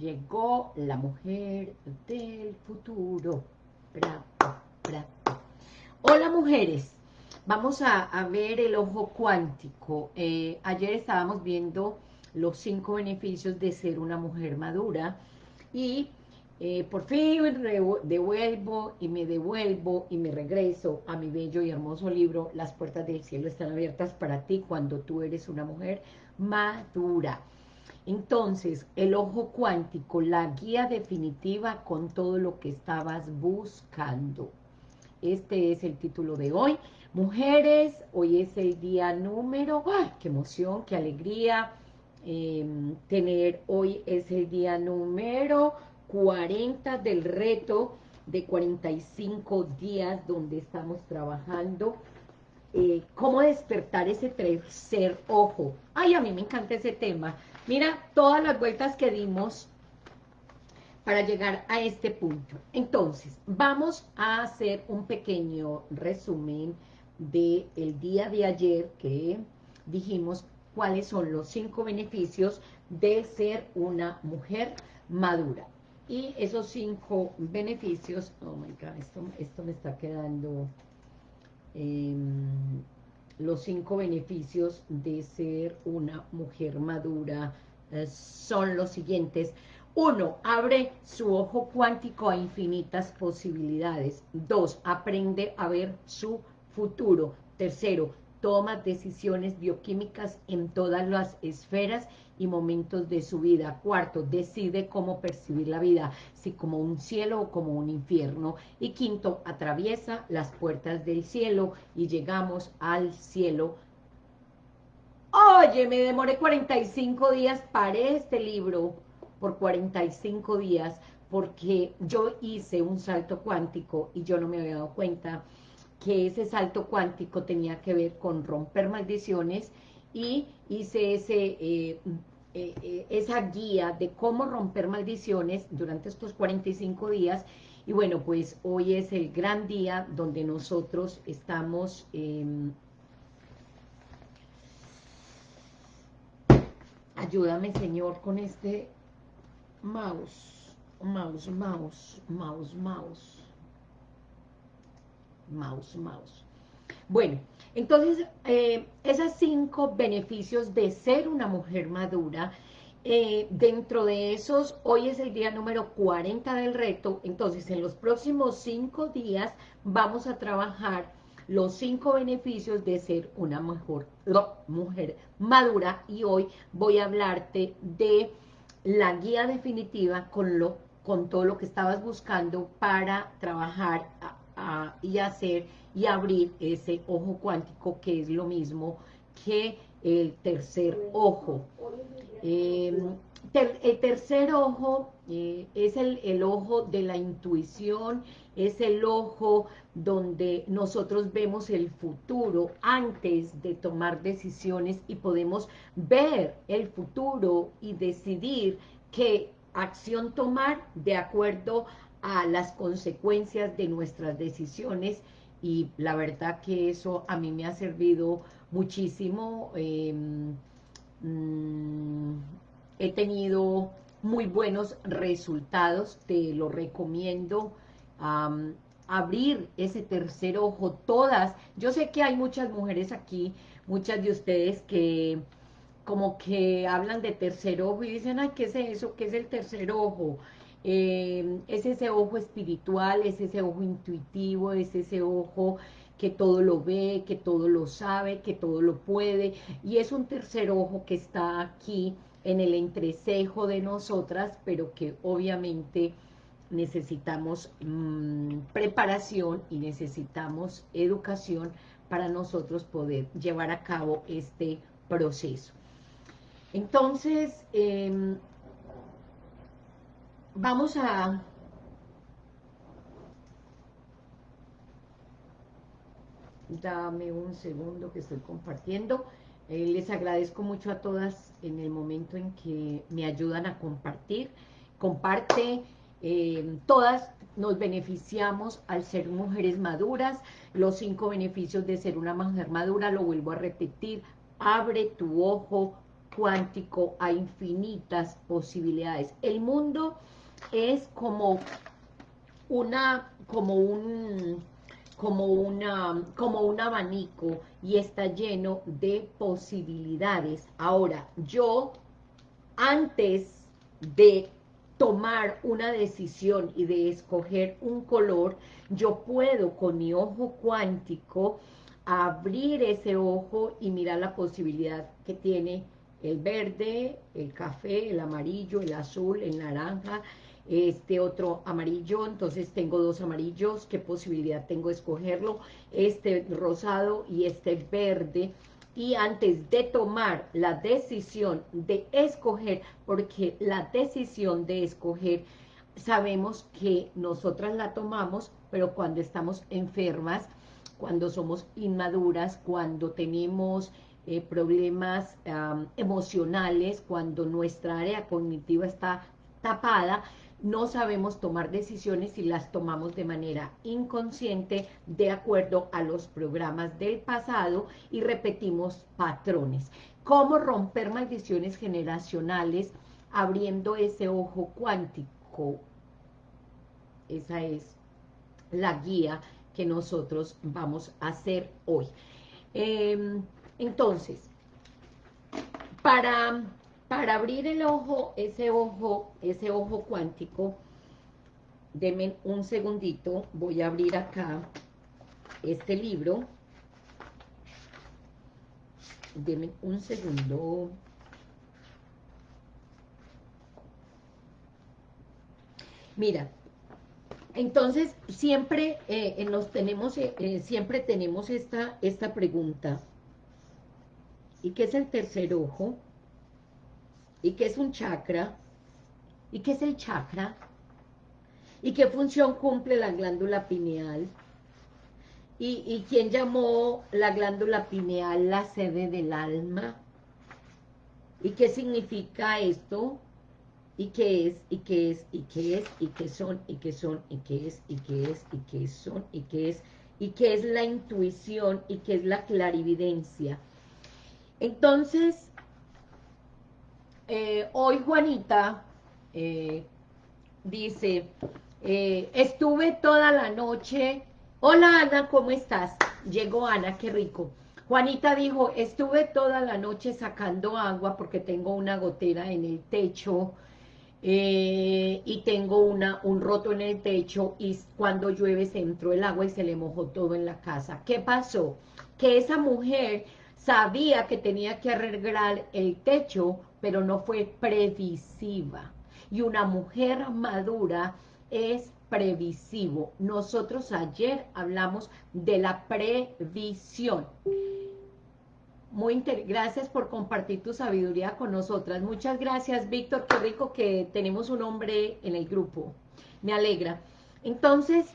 Llegó la mujer del futuro. Hola mujeres, vamos a, ver el ojo cuántico. Eh, ayer estábamos viendo los cinco beneficios de ser una mujer madura y eh, por fin devuelvo y me devuelvo y me regreso a mi bello y hermoso libro Las puertas del cielo están abiertas para ti cuando tú eres una mujer madura. Entonces, el ojo cuántico, la guía definitiva con todo lo que estabas buscando. Este es el título de hoy. Mujeres, hoy es el día número, ¡ay, qué emoción, qué alegría! Em, tener, hoy es el día número 40 del reto de 45 días donde estamos trabajando eh, cómo despertar ese tercer ojo. Ay, a mí me encanta ese tema. Mira todas las vueltas que dimos para llegar a este punto. Entonces, vamos a hacer un pequeño resumen del el día de ayer que dijimos cuáles son los cinco beneficios de ser una mujer madura. Y esos cinco beneficios, oh my God, esto, esto me está quedando, em, los cinco beneficios de ser una mujer madura eh, son los siguientes. Uno, abre su ojo cuántico a infinitas posibilidades. Dos, aprende a ver su futuro. Tercero, toma decisiones bioquímicas en todas las esferas y momentos de su vida. Cuarto, decide cómo percibir la vida, si como un cielo o como un infierno. Y quinto, atraviesa las puertas del cielo y llegamos al cielo. Oye, me demoré 45 días para este libro, por 45 días, porque yo hice un salto cuántico y yo no me había dado cuenta que ese salto cuántico tenía que ver con romper maldiciones y hice ese, eh, eh, eh, esa guía de cómo romper maldiciones durante estos 45 días. Y bueno, pues hoy es el gran día donde nosotros estamos em, ayúdame Señor con este mouse, mouse, mouse, mouse, mouse mouse, mouse. Bueno, entonces, eh, esos cinco beneficios de ser una mujer madura, eh, dentro de esos, hoy es el día número 40 del reto, entonces en los próximos cinco días vamos a trabajar los cinco beneficios de ser una mejor mujer madura y hoy voy a hablarte de la guía definitiva con, lo, con todo lo que estabas buscando para trabajar y hacer y abrir ese ojo cuántico que es lo mismo que el tercer ojo. Em, el tercer ojo eh, es el, el, ojo de la intuición, es el ojo donde nosotros vemos el futuro antes de tomar decisiones y podemos ver el futuro y decidir qué acción tomar de acuerdo a las consecuencias de nuestras decisiones y la verdad que eso a mí me ha servido muchísimo. Em, mm, he tenido muy buenos resultados, te lo recomiendo. abrir ese tercer ojo, todas, yo sé que hay muchas mujeres aquí, muchas de ustedes que como que hablan de tercer ojo y dicen, ay, ¿qué es eso? ¿Qué es el tercer ojo? Eh, es ese ojo espiritual, es ese ojo intuitivo, es ese ojo que todo lo ve, que todo lo sabe, que todo lo puede, y es un tercer ojo que está aquí en el entrecejo de nosotras, pero que obviamente necesitamos mm, preparación y necesitamos educación para nosotros poder llevar a cabo este proceso. Entonces, em, vamos a... Dame un segundo que estoy compartiendo. Eh, les agradezco mucho a todas en el momento en que me ayudan a compartir. Comparte, eh, todas nos beneficiamos al ser mujeres maduras. Los cinco beneficios de ser una mujer madura, lo vuelvo a repetir. Abre tu ojo cuántico a infinitas posibilidades. El mundo es como una, como un, como una, como un abanico y está lleno de posibilidades. Ahora, yo, antes de tomar una decisión y de escoger un color, yo puedo con mi ojo cuántico abrir ese ojo y mirar la posibilidad que tiene el verde, el café, el amarillo, el azul, el naranja, este otro amarillo, entonces tengo dos amarillos, qué posibilidad tengo de escogerlo, este rosado y este verde, y antes de tomar la decisión de escoger, porque la decisión de escoger, sabemos que nosotras la tomamos, pero cuando estamos enfermas, cuando somos inmaduras, cuando tenemos eh, problemas emocionales, cuando nuestra área cognitiva está tapada, no sabemos tomar decisiones y las tomamos de manera inconsciente de acuerdo a los programas del pasado y repetimos patrones. ¿Cómo romper maldiciones generacionales abriendo ese ojo cuántico? Esa es la guía que nosotros vamos a hacer hoy. Em, entonces, para para abrir el ojo, ese ojo, ese ojo cuántico, denme un segundito, voy a abrir acá este libro. Denme un segundo. Mira, entonces siempre eh, nos tenemos, eh, eh, siempre tenemos esta, esta pregunta. ¿Y qué es el tercer ojo? ¿Y qué es un chakra? ¿Y qué es el chakra? ¿Y qué función cumple la glándula pineal? ¿Y, quién llamó la glándula pineal la sede del alma? ¿Y qué significa esto? ¿Y qué es? ¿Y qué es? ¿Y qué es? ¿Y qué son? ¿Y qué son? ¿Y qué es? ¿Y qué es? ¿Y qué son? ¿Y qué es? ¿Y qué es la intuición? ¿Y qué es la clarividencia? Entonces, eh, hoy Juanita eh, dice, eh, estuve toda la noche, hola Ana, ¿cómo estás? Llegó Ana, qué rico. Juanita dijo, estuve toda la noche sacando agua porque tengo una gotera en el techo y tengo una, un roto en el techo y cuando llueve se entró el agua y se le mojó todo en la casa. ¿Qué pasó? Que esa mujer sabía que tenía que arreglar el techo pero no fue previsiva. Y una mujer madura es previsivo. Nosotros ayer hablamos de la previsión. Muy gracias por compartir tu sabiduría con nosotras. Muchas gracias, Víctor. Qué rico que tenemos un hombre en el grupo. Me alegra. Entonces,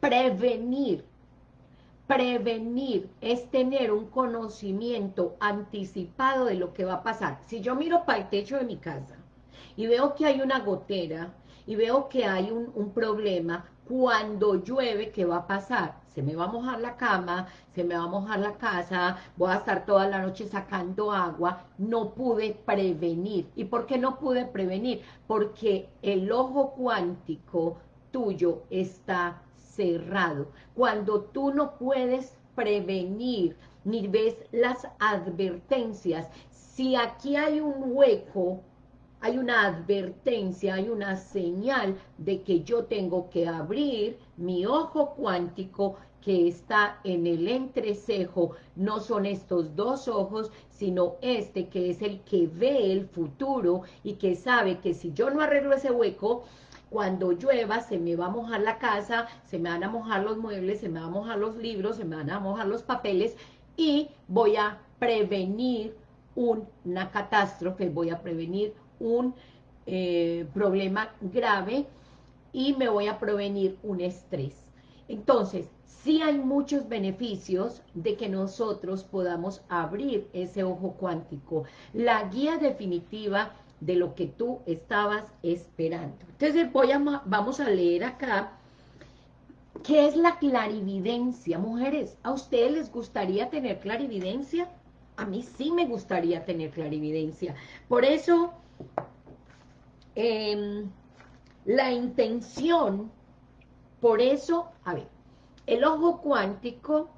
prevenir Prevenir es tener un conocimiento anticipado de lo que va a pasar. Si yo miro para el techo de mi casa y veo que hay una gotera y veo que hay un, problema, cuando llueve, ¿qué va a pasar? Se me va a mojar la cama, se me va a mojar la casa, voy a estar toda la noche sacando agua, no pude prevenir. ¿Y por qué no pude prevenir? Porque el ojo cuántico tuyo está cerrado. Cuando tú no puedes prevenir ni ves las advertencias, si aquí hay un hueco, hay una advertencia, hay una señal de que yo tengo que abrir mi ojo cuántico que está en el entrecejo, no son estos dos ojos, sino este que es el que ve el futuro y que sabe que si yo no arreglo ese hueco, cuando llueva se me va a mojar la casa, se me van a mojar los muebles, se me van a mojar los libros, se me van a mojar los papeles y voy a prevenir una catástrofe, voy a prevenir un eh, problema grave y me voy a prevenir un estrés. Entonces, sí hay muchos beneficios de que nosotros podamos abrir ese ojo cuántico. La guía definitiva de lo que tú estabas esperando. Entonces voy a, vamos a leer acá, ¿qué es la clarividencia? Mujeres, ¿a ustedes les gustaría tener clarividencia? a mí sí me gustaría tener clarividencia. Por eso, em, la intención, por eso, a ver, el ojo cuántico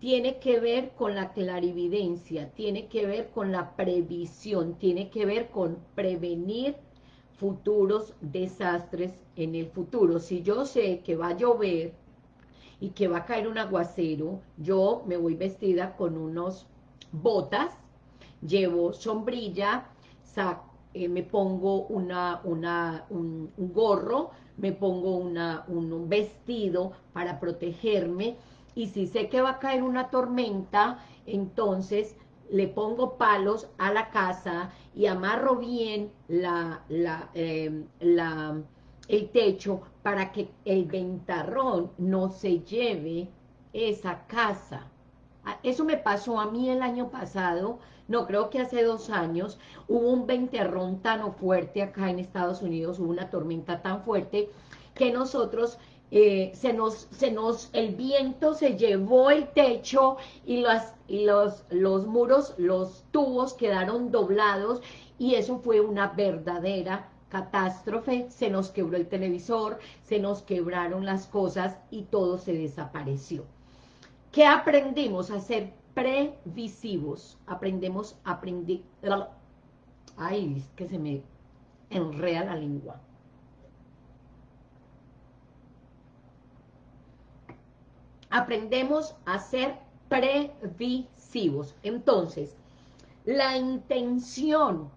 tiene que ver con la clarividencia, tiene que ver con la previsión, tiene que ver con prevenir futuros desastres en el futuro. Si yo sé que va a llover y que va a caer un aguacero, yo me voy vestida con unos botas, llevo sombrilla, eh, me pongo una, una, un, gorro, me pongo una, un vestido para protegerme, y si sé que va a caer una tormenta, entonces le pongo palos a la casa y amarro bien la, la, em, el techo para que el ventarrón no se lleve esa casa. Ah, eso me pasó a mí el año pasado, no creo que hace dos años, hubo un ventarrón tan fuerte acá en Estados Unidos, hubo una tormenta tan fuerte que nosotros eh, se, nos, se nos, el viento se llevó el techo y, las, y los, los muros, los tubos quedaron doblados y eso fue una verdadera catástrofe, se nos quebró el televisor, se nos quebraron las cosas y todo se desapareció. ¿Qué aprendimos? A ser previsivos, aprendemos, aprendí, ay, es que se me enrea la lengua. Aprendemos a ser previsivos. Entonces, la intención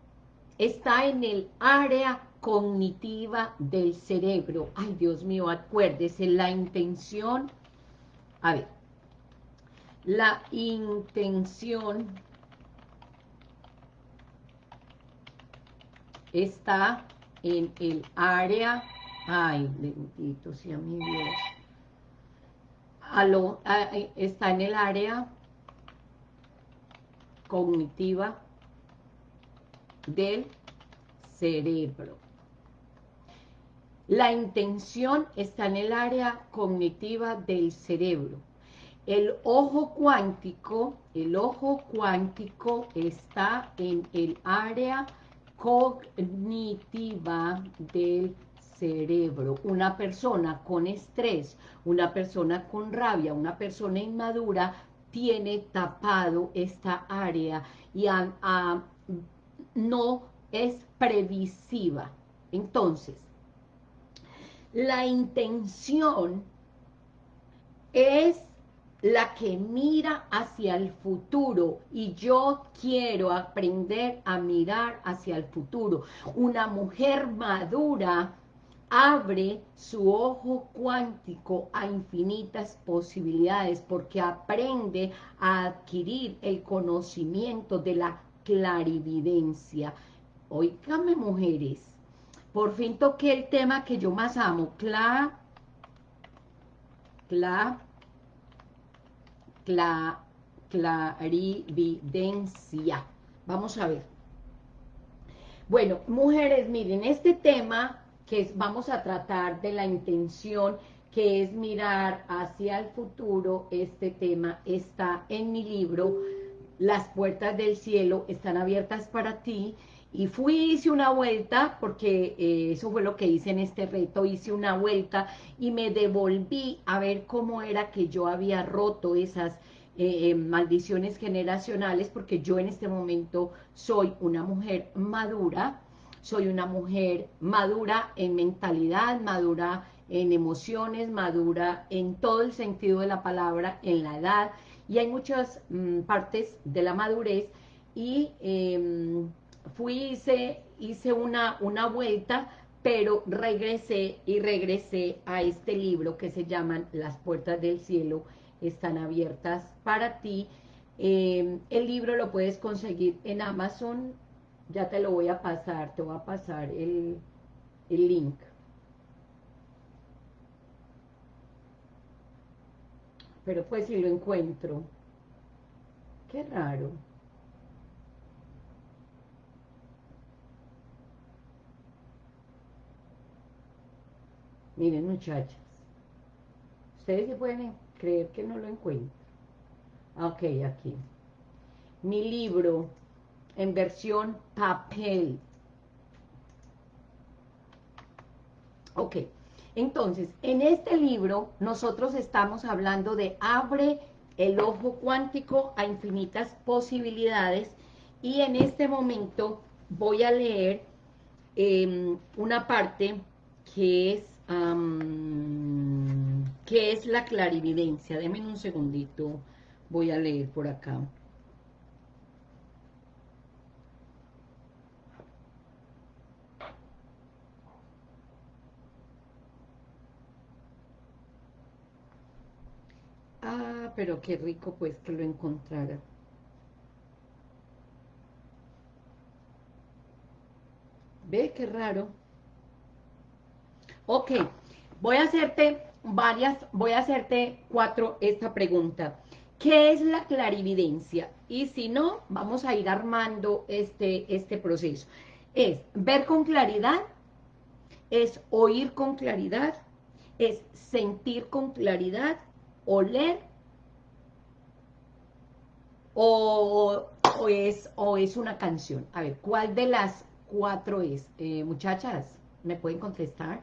está en el área cognitiva del cerebro. Ay, Dios mío, acuérdese, la intención, a ver, la intención está en el área, ay, bendito sea mi Dios, está en el área cognitiva del cerebro. La intención está en el área cognitiva del cerebro. El ojo cuántico, el ojo cuántico está en el área cognitiva del cerebro. Una persona con estrés, una persona con rabia, una persona inmadura, tiene tapado esta área y no es previsiva. Entonces, la intención es la que mira hacia el futuro y yo quiero aprender a mirar hacia el futuro. Una mujer madura abre su ojo cuántico a infinitas posibilidades porque aprende a adquirir el conocimiento de la clarividencia. Oígame, mujeres, por fin toqué el tema que yo más amo, cla, cla, cla, clarividencia. Vamos a ver. Bueno, mujeres, miren, este tema que vamos a tratar de la intención que es mirar hacia el futuro, este tema está en mi libro, Las puertas del cielo están abiertas para ti, y fui, hice una vuelta, porque eh, eso fue lo que hice en este reto, hice una vuelta y me devolví a ver cómo era que yo había roto esas eh, eh, maldiciones generacionales, porque yo en este momento soy una mujer madura, soy una mujer madura en mentalidad, madura en emociones, madura en todo el sentido de la palabra, en la edad, y hay muchas mm, partes de la madurez, y em, fui, hice, hice una, una vuelta, pero regresé y regresé a este libro que se llaman Las puertas del cielo están abiertas para ti. Em, el libro lo puedes conseguir en Amazon, ya te lo voy a pasar, te voy a pasar el, el link. Pero pues si lo encuentro. Qué raro. Miren muchachas. Ustedes se pueden creer que no lo encuentro. Ok, aquí. mi libro en versión papel. Ok, entonces, en este libro nosotros estamos hablando de abre el ojo cuántico a infinitas posibilidades y en este momento voy a leer em, una parte que es, que es la clarividencia. Denme un segundito, voy a leer por acá. Pero qué rico pues que lo encontrara. ¿Ve qué raro? Ok, voy a hacerte varias, voy a hacerte cuatro esta pregunta. ¿Qué es la clarividencia? Y si no, vamos a ir armando este, este proceso. Es ver con claridad, es oír con claridad, es sentir con claridad, oler o, es, o es una canción. A ver, ¿cuál de las cuatro es? Eh, muchachas, ¿me pueden contestar?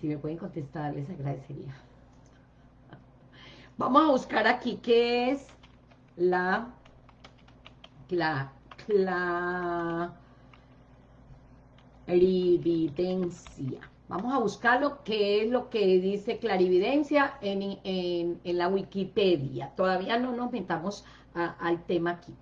Si me pueden contestar, les agradecería. Vamos a buscar aquí qué es la, la, la clarividencia. Vamos a buscarlo, qué es lo que dice clarividencia en, la Wikipedia. Todavía no nos metamos al tema aquí.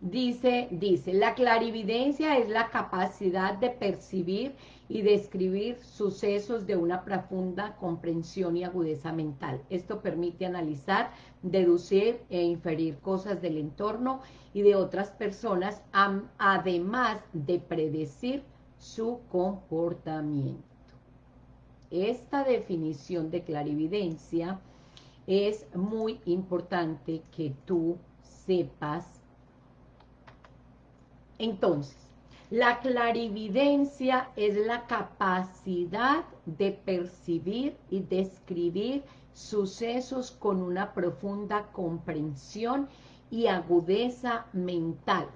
Dice, dice, la clarividencia es la capacidad de percibir y describir sucesos de una profunda comprensión y agudeza mental. Esto permite analizar, deducir e inferir cosas del entorno y de otras personas, además de predecir su comportamiento esta definición de clarividencia es muy importante que tú sepas. Entonces, la clarividencia es la capacidad de percibir y describir sucesos con una profunda comprensión y agudeza mental.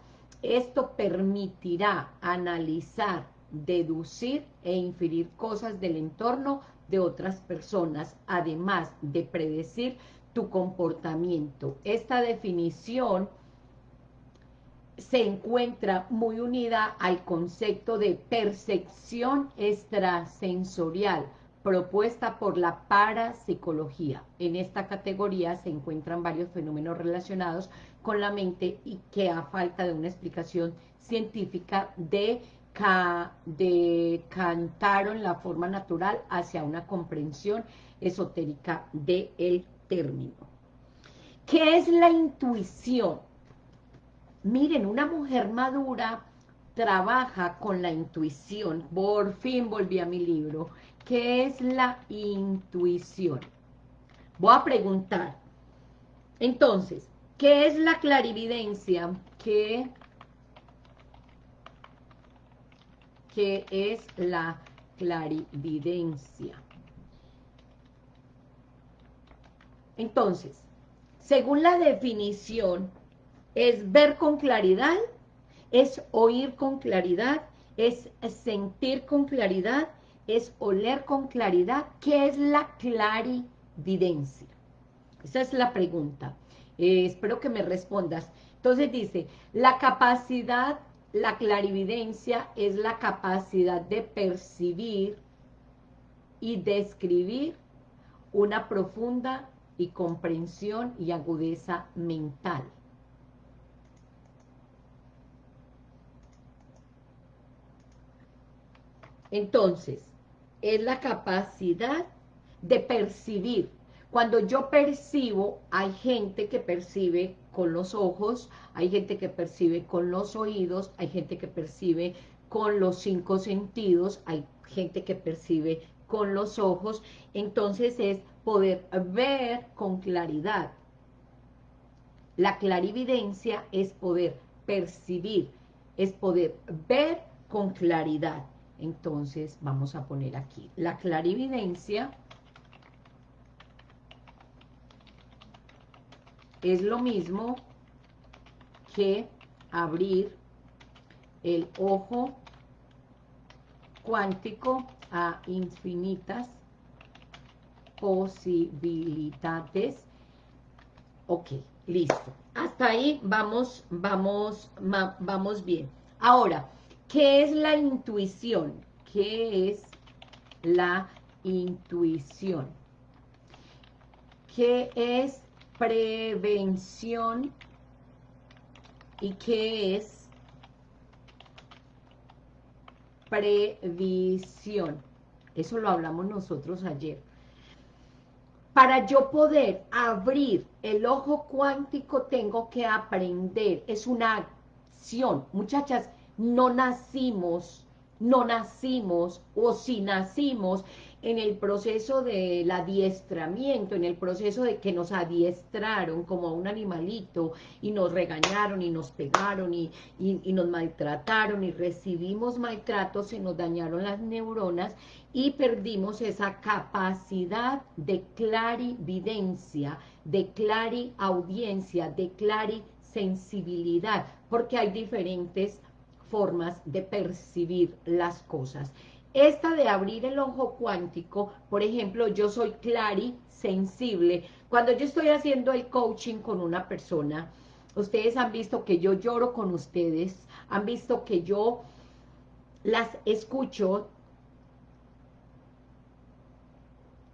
Esto permitirá analizar deducir e inferir cosas del entorno de otras personas, además de predecir tu comportamiento. Esta definición se encuentra muy unida al concepto de percepción extrasensorial propuesta por la parapsicología. En esta categoría se encuentran varios fenómenos relacionados con la mente y que a falta de una explicación científica de decantaron la forma natural hacia una comprensión esotérica del término. ¿Qué es la intuición? Miren, una mujer madura trabaja con la intuición. Por fin volví a mi libro. ¿Qué es la intuición? Voy a preguntar. Entonces, ¿qué es la clarividencia? ¿Qué ¿Qué es la clarividencia. Entonces, según la definición, es ver con claridad, es oír con claridad, es sentir con claridad, es oler con claridad. ¿Qué es la clarividencia? Esa es la pregunta. Eh, espero que me respondas. Entonces dice, la capacidad la clarividencia es la capacidad de percibir y describir una profunda y comprensión y agudeza mental. Entonces, es la capacidad de percibir. Cuando yo percibo, hay gente que percibe con los ojos, hay gente que percibe con los oídos, hay gente que percibe con los cinco sentidos, hay gente que percibe con los ojos, entonces es poder ver con claridad. La clarividencia es poder percibir, es poder ver con claridad. Entonces vamos a poner aquí, la clarividencia es lo mismo que abrir el ojo cuántico a infinitas posibilidades. Ok, listo. Hasta ahí vamos, vamos, vamos bien. Ahora, ¿qué es la intuición? ¿Qué es la intuición? ¿Qué es prevención? ¿Y qué es previsión? Eso lo hablamos nosotros ayer. Para yo poder abrir el ojo cuántico tengo que aprender. Es una acción. Muchachas, no nacimos, no nacimos, o si nacimos, en el proceso del adiestramiento, en el proceso de que nos adiestraron como a un animalito y nos regañaron y nos pegaron y, y, nos maltrataron y recibimos maltrato, se nos dañaron las neuronas y perdimos esa capacidad de clarividencia, de clariaudiencia, de clarisensibilidad, porque hay diferentes formas de percibir las cosas. Esta de abrir el ojo cuántico, por ejemplo, yo soy clari sensible. Cuando yo estoy haciendo el coaching con una persona, ustedes han visto que yo lloro con ustedes, han visto que yo las escucho,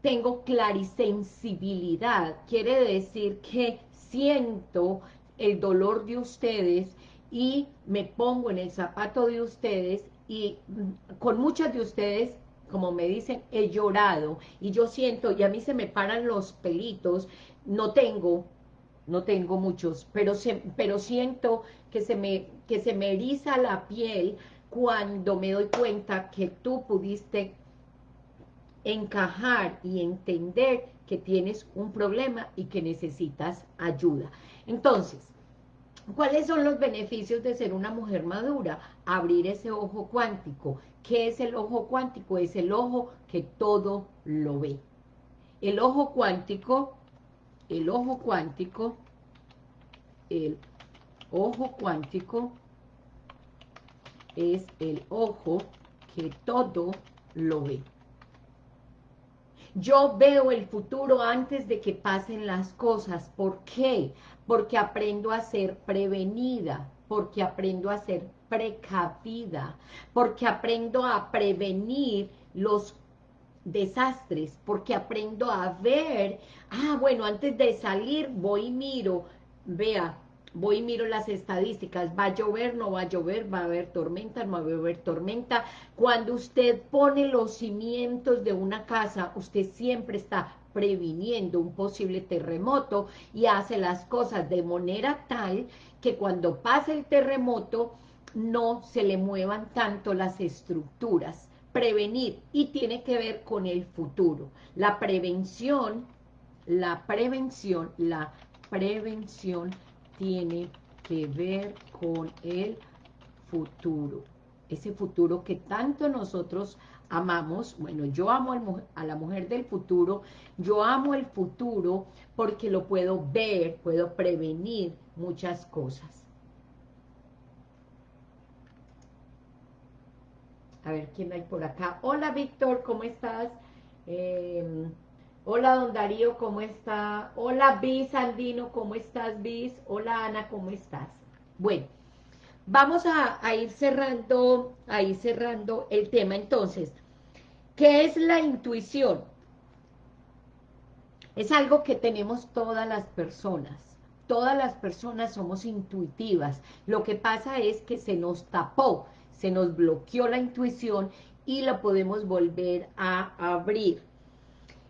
tengo clarisensibilidad, quiere decir que siento el dolor de ustedes y me pongo en el zapato de ustedes y con muchas de ustedes, como me dicen, he llorado y yo siento, y a mí se me paran los pelitos, no tengo, no tengo muchos, pero, se, pero siento que se, me, que se me eriza la piel cuando me doy cuenta que tú pudiste encajar y entender que tienes un problema y que necesitas ayuda. Entonces, ¿Cuáles son los beneficios de ser una mujer madura? Abrir ese ojo cuántico. ¿Qué es el ojo cuántico? Es el ojo que todo lo ve. El ojo cuántico, el ojo cuántico, el ojo cuántico es el ojo que todo lo ve. Yo veo el futuro antes de que pasen las cosas. ¿Por qué? Porque aprendo a ser prevenida, porque aprendo a ser precavida, porque aprendo a prevenir los desastres, porque aprendo a ver, ah, bueno, antes de salir voy y miro, vea, voy y miro las estadísticas, va a llover, no va a llover, va a haber tormenta, no va a haber tormenta. Cuando usted pone los cimientos de una casa, usted siempre está previniendo un posible terremoto y hace las cosas de manera tal que cuando pase el terremoto no se le muevan tanto las estructuras. Prevenir y tiene que ver con el futuro. La prevención, la prevención, la prevención tiene que ver con el futuro. Ese futuro que tanto nosotros amamos, bueno, yo amo a la mujer del futuro, yo amo el futuro porque lo puedo ver, puedo prevenir muchas cosas. A ver, ¿quién hay por acá? Hola, Víctor, ¿cómo estás? Eh, Hola, don Darío, ¿cómo está? Hola, Bis Andino, ¿cómo estás, Bis? Hola, Ana, ¿cómo estás? Bueno, vamos a, ir cerrando, a ir cerrando el tema. Entonces, ¿qué es la intuición? Es algo que tenemos todas las personas. Todas las personas somos intuitivas. Lo que pasa es que se nos tapó, se nos bloqueó la intuición y la podemos volver a abrir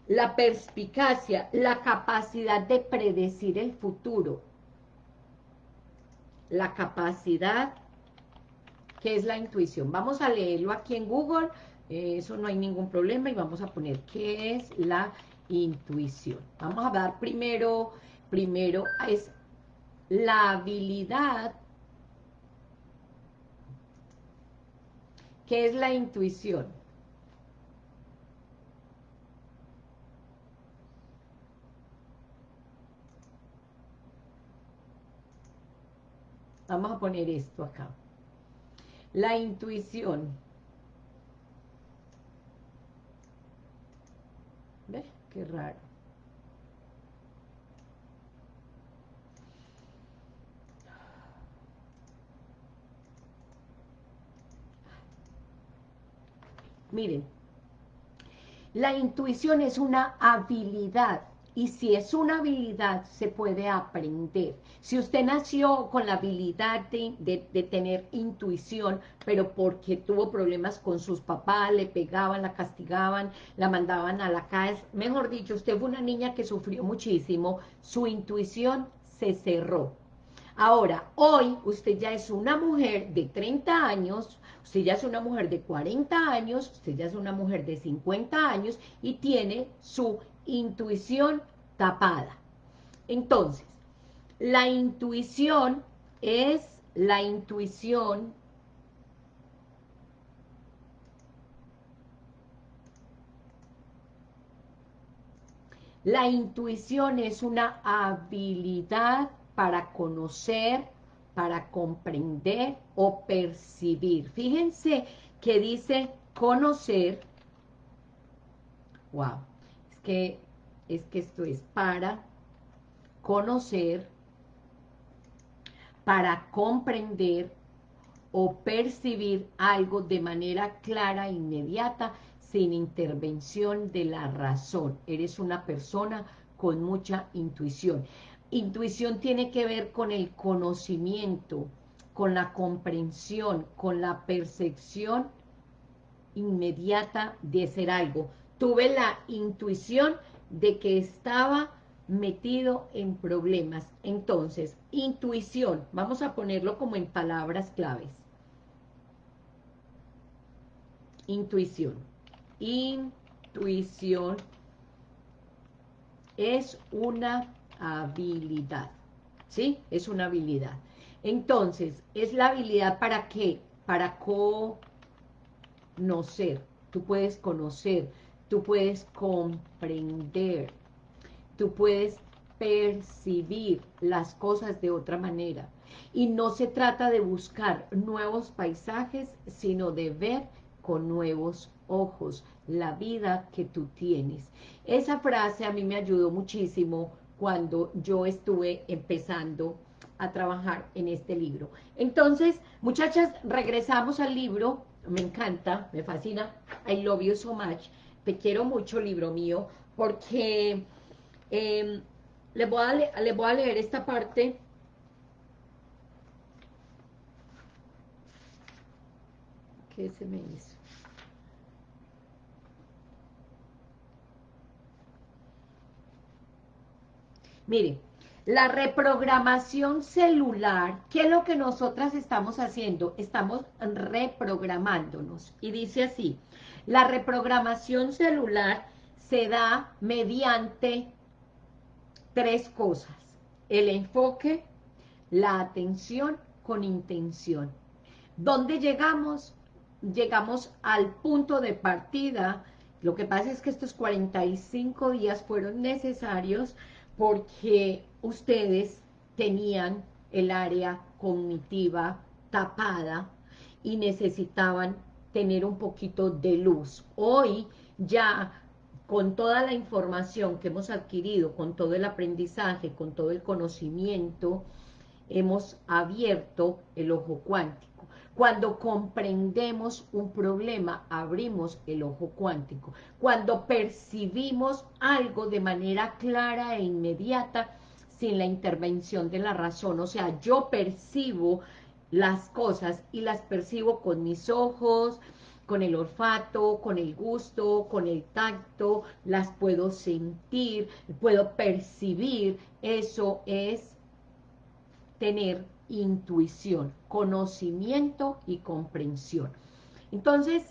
la perspicacia, la capacidad de predecir el futuro, la capacidad que es la intuición. Vamos a leerlo aquí en Google, eh, eso no hay ningún problema y vamos a poner qué es la intuición. Vamos a dar primero, primero es la habilidad, ¿qué es la intuición? Vamos a poner esto acá. La intuición. ¿Ves? Qué raro. Miren, la intuición es una habilidad y si es una habilidad, se puede aprender. Si usted nació con la habilidad de, tener intuición, pero porque tuvo problemas con sus papás, le pegaban, la castigaban, la mandaban a la casa, mejor dicho, usted fue una niña que sufrió muchísimo, su intuición se cerró. Ahora, hoy usted ya es una mujer de 30 años, usted ya es una mujer de 40 años, usted ya es una mujer de 50 años y tiene su intuición tapada. Entonces, la intuición es la intuición La intuición es una habilidad para conocer, para comprender o percibir. Fíjense que dice conocer, wow, que, es que esto es para conocer, para comprender o percibir algo de manera clara e inmediata, sin intervención de la razón. Eres una persona con mucha intuición. Intuición tiene que ver con el conocimiento, con la comprensión, con la percepción inmediata de ser algo. Tuve la intuición de que estaba metido en problemas. Entonces, intuición, vamos a ponerlo como en palabras claves. Intuición. Intuición es una habilidad, ¿sí? Es una habilidad. Entonces, es la habilidad para qué? Para conocer. Tú puedes conocer, tú puedes comprender, tú puedes percibir las cosas de otra manera. Y no se trata de buscar nuevos paisajes, sino de ver con nuevos ojos la vida que tú tienes. Esa frase a mí me ayudó muchísimo cuando yo estuve empezando a trabajar en este libro. Entonces, muchachas, regresamos al libro, me encanta, me fascina, I love you so much, te quiero mucho, libro mío, porque eh, le, voy a le voy a leer esta parte ¿Qué se me hizo? Mire, la reprogramación celular, ¿qué es lo que nosotras estamos haciendo? Estamos reprogramándonos. Y dice así, la reprogramación celular se da mediante tres cosas. El enfoque, la atención con intención. ¿Dónde llegamos? Llegamos al punto de partida. Lo que pasa es que estos 45 días fueron necesarios porque ustedes tenían el área cognitiva tapada y necesitaban tener un poquito de luz. Hoy ya con toda la información que hemos adquirido, con todo el aprendizaje, con todo el conocimiento, hemos abierto el ojo cuántico. Cuando comprendemos un problema, abrimos el ojo cuántico. Cuando percibimos algo de manera clara e inmediata, sin la intervención de la razón. O sea, yo percibo las cosas y las percibo con mis ojos, con el olfato, con el gusto, con el tacto, las puedo sentir, puedo percibir. Eso es tener intuición, conocimiento y comprensión. Entonces,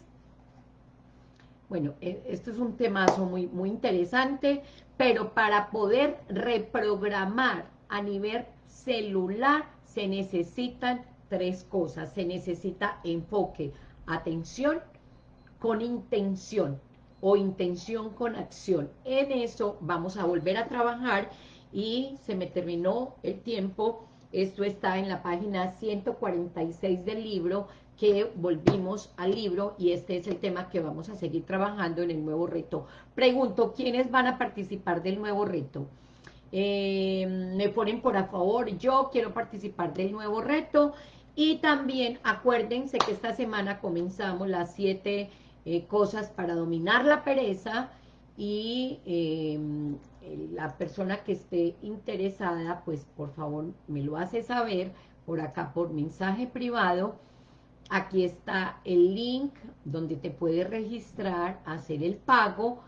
bueno, e, esto es un temazo muy, muy interesante, pero para poder reprogramar a nivel celular se necesitan tres cosas. Se necesita enfoque, atención con intención o intención con acción. En eso vamos a volver a trabajar y se me terminó el tiempo Esto está en la página 146 del libro, que volvimos al libro y este es el tema que vamos a seguir trabajando en el nuevo reto. Pregunto, ¿quiénes van a participar del nuevo reto? Eh, me ponen por a favor, yo quiero participar del nuevo reto y también acuérdense que esta semana comenzamos las siete eh, cosas para dominar la pereza y em, la persona que esté interesada, pues por favor me lo hace saber por acá por mensaje privado. Aquí está el link donde te puedes registrar, hacer el pago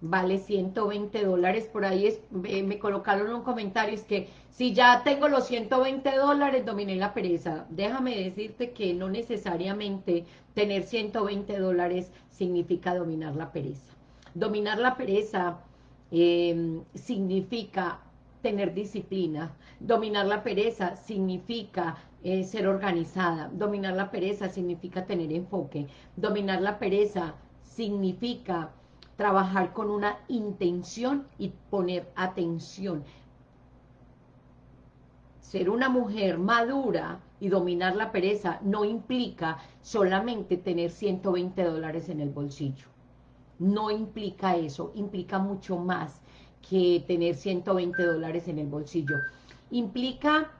vale 120 dólares, por ahí es, me, colocaron un comentario, es que si ya tengo los 120 dólares, dominé la pereza. Déjame decirte que no necesariamente tener 120 dólares significa dominar la pereza. Dominar la pereza em, significa tener disciplina. Dominar la pereza significa eh, ser organizada. Dominar la pereza significa tener enfoque. Dominar la pereza significa trabajar con una intención y poner atención. Ser una mujer madura y dominar la pereza no implica solamente tener 120 dólares en el bolsillo. No implica eso, implica mucho más que tener 120 dólares en el bolsillo. Implica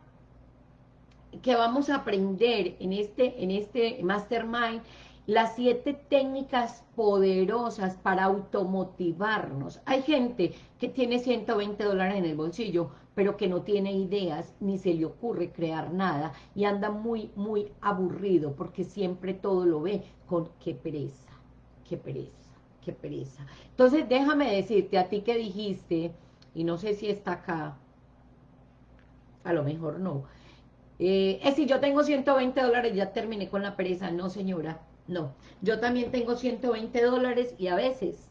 que vamos a aprender en este, en este mastermind las siete técnicas poderosas para automotivarnos. Hay gente que tiene 120 dólares en el bolsillo, pero que no tiene ideas, ni se le ocurre crear nada, y anda muy, muy aburrido, porque siempre todo lo ve con qué pereza, qué pereza, qué pereza. Entonces, déjame decirte, a ti que dijiste, y no sé si está acá, a lo mejor no, eh, es si yo tengo 120 dólares, ya terminé con la pereza. No, señora, no, yo también tengo 120 dólares y a veces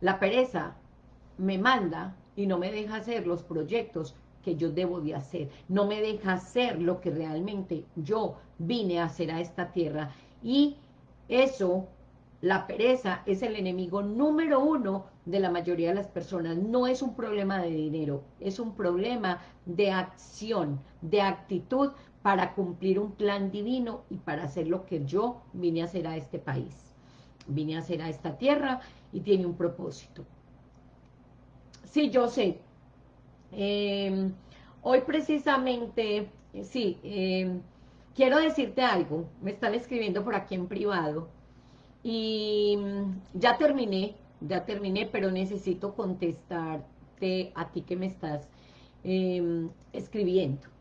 la pereza me manda y no me deja hacer los proyectos que yo debo de hacer. No me deja hacer lo que realmente yo vine a hacer a esta tierra. Y eso, la pereza, es el enemigo número uno de la mayoría de las personas. No es un problema de dinero, es un problema de acción, de actitud, para cumplir un plan divino y para hacer lo que yo vine a hacer a este país. Vine a hacer a esta tierra y tiene un propósito. Sí, yo sé. Em, hoy precisamente, sí, em, quiero decirte algo. Me están escribiendo por aquí en privado. Y mm, ya terminé, ya terminé, pero necesito contestarte a ti que me estás em, escribiendo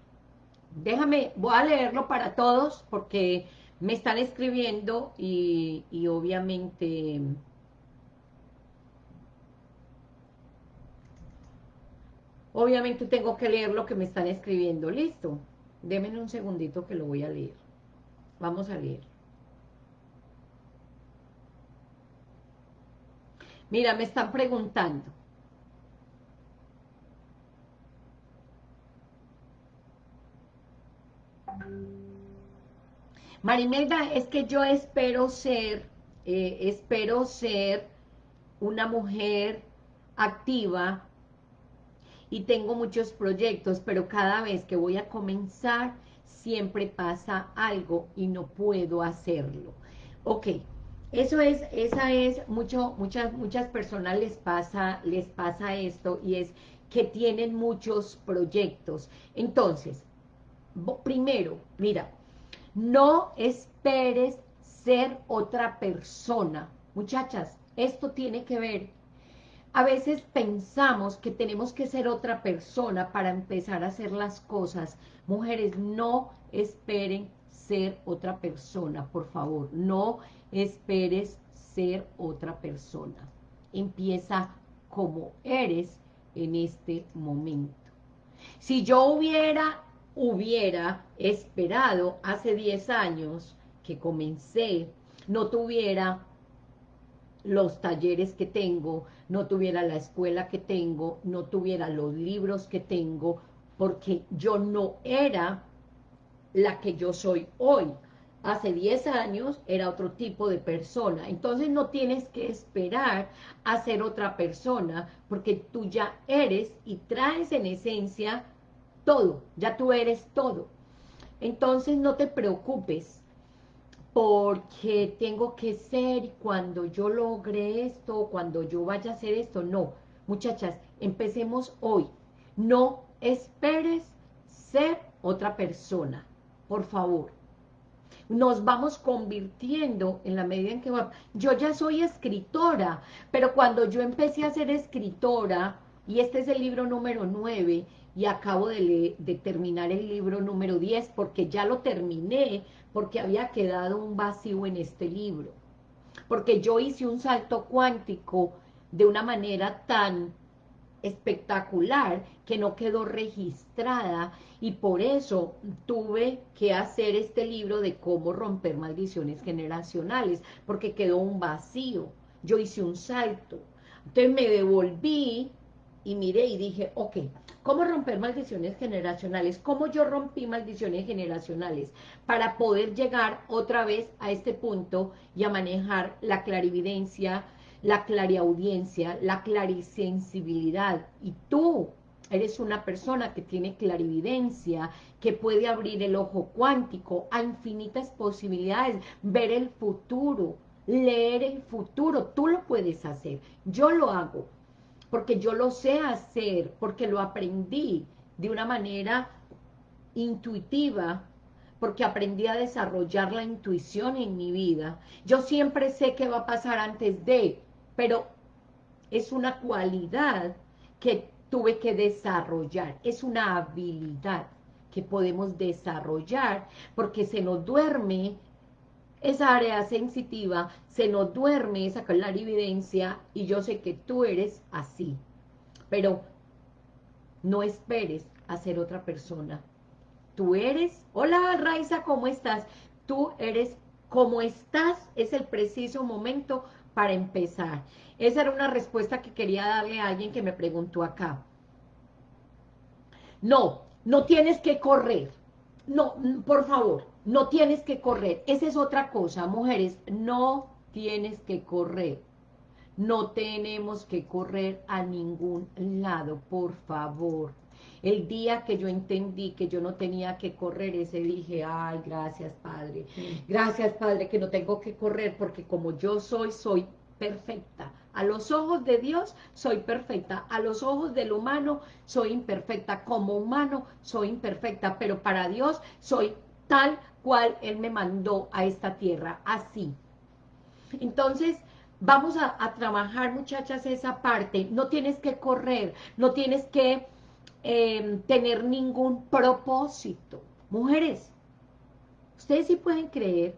déjame, voy a leerlo para todos porque me están escribiendo y, obviamente... Obviamente tengo que leer lo que me están escribiendo. ¿Listo? Démenme un segundito que lo voy a leer. Vamos a leer. Mira, me están preguntando. Marimelda, es que yo espero ser, eh, espero ser una mujer activa y tengo muchos proyectos, pero cada vez que voy a comenzar siempre pasa algo y no puedo hacerlo. Ok, eso es, esa es, mucho, muchas, muchas personas les pasa, les pasa esto y es que tienen muchos proyectos. Entonces, primero, mira, no esperes ser otra persona. Muchachas, esto tiene que ver. A veces pensamos que tenemos que ser otra persona para empezar a hacer las cosas. Mujeres, no esperen ser otra persona, por favor. No esperes ser otra persona. Empieza como eres en este momento. Si yo hubiera hubiera esperado hace 10 años que comencé, no tuviera los talleres que tengo, no tuviera la escuela que tengo, no tuviera los libros que tengo, porque yo no era la que yo soy hoy. Hace 10 años era otro tipo de persona. Entonces no tienes que esperar a ser otra persona, porque tú ya eres y traes en esencia todo, ya tú eres todo. Entonces no te preocupes porque tengo que ser cuando yo logre esto, cuando yo vaya a hacer esto, no. Muchachas, empecemos hoy. No esperes ser otra persona, por favor. Nos vamos convirtiendo en la medida en que. Yo ya soy escritora, pero cuando yo empecé a ser escritora, y este es el libro número 9, y acabo de, de, terminar el libro número 10, porque ya lo terminé, porque había quedado un vacío en este libro. Porque yo hice un salto cuántico de una manera tan espectacular que no quedó registrada y por eso tuve que hacer este libro de cómo romper maldiciones generacionales, porque quedó un vacío, yo hice un salto. Entonces me devolví y miré y dije, ok, ¿cómo romper maldiciones generacionales? ¿Cómo yo rompí maldiciones generacionales? Para poder llegar otra vez a este punto y a manejar la clarividencia, la clariaudiencia, la clarisensibilidad. Y tú eres una persona que tiene clarividencia, que puede abrir el ojo cuántico a infinitas posibilidades, ver el futuro, leer el futuro. Tú lo puedes hacer, yo lo hago, porque yo lo sé hacer, porque lo aprendí de una manera intuitiva, porque aprendí a desarrollar la intuición en mi vida. Yo siempre sé qué va a pasar antes de, pero es una cualidad que tuve que desarrollar, es una habilidad que podemos desarrollar, porque se nos duerme esa área sensitiva, se nos duerme esa clarividencia, y yo sé que tú eres así, pero no esperes a ser otra persona. Tú eres, hola Raiza, ¿cómo estás? Tú eres como estás, es el preciso momento para empezar. Esa era una respuesta que quería darle a alguien que me preguntó acá. No, no tienes que correr. No, por favor, no tienes que correr. Esa es otra cosa, mujeres, no tienes que correr. No tenemos que correr a ningún lado, por favor. El día que yo entendí que yo no tenía que correr, ese dije, ay, gracias, Padre. Gracias, Padre, que no tengo que correr, porque como yo soy, soy perfecta. A los ojos de Dios soy perfecta, a los ojos del humano soy imperfecta, como humano soy imperfecta, pero para Dios soy tal Él me mandó a esta tierra, así. Entonces, vamos a, trabajar, muchachas, esa parte. No tienes que correr, no tienes que Em, tener ningún propósito. Mujeres, ustedes sí pueden creer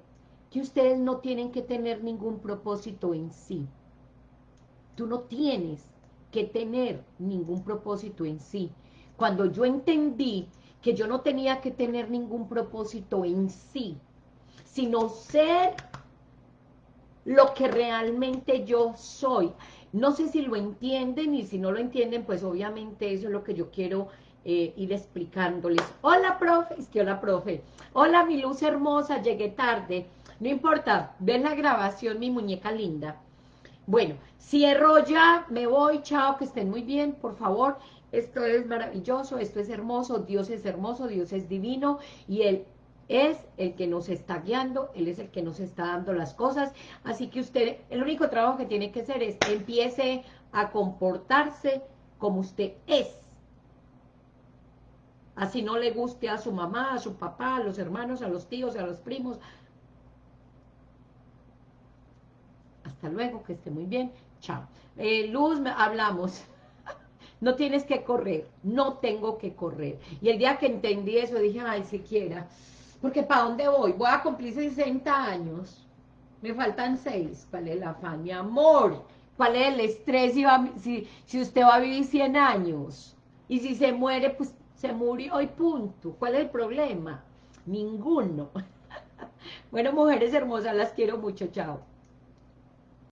que ustedes no tienen que tener ningún propósito en sí. Tú no tienes que tener ningún propósito en sí. Cuando yo entendí que yo no tenía que tener ningún propósito en sí, sino ser lo que realmente yo soy. No sé si lo entienden y si no lo entienden, pues obviamente eso es lo que yo quiero eh, ir explicándoles. Hola, profe. Es que hola, profe. Hola, mi luz hermosa, llegué tarde. No importa, ven la grabación, mi muñeca linda. Bueno, cierro ya, me voy, chao, que estén muy bien, por favor. Esto es maravilloso, esto es hermoso, Dios es hermoso, Dios es divino y Él es el que nos está guiando, Él es el que nos está dando las cosas, así que usted, el único trabajo que tiene que hacer es que empiece a comportarse como usted es, así no le guste a su mamá, a su papá, a los hermanos, a los tíos, a los primos, hasta luego, que esté muy bien, chao. Eh, Luz, hablamos, no tienes que correr, no tengo que correr, y el día que entendí eso dije, ay, siquiera, porque ¿para dónde voy? Voy a cumplir 60 años. Me faltan 6. ¿Cuál es la afán, mi amor? ¿Cuál es el estrés si, si, usted va a vivir 100 años? Y si se muere, pues se murió y punto. ¿Cuál es el problema? Ninguno. bueno, mujeres hermosas, las quiero mucho. Chao.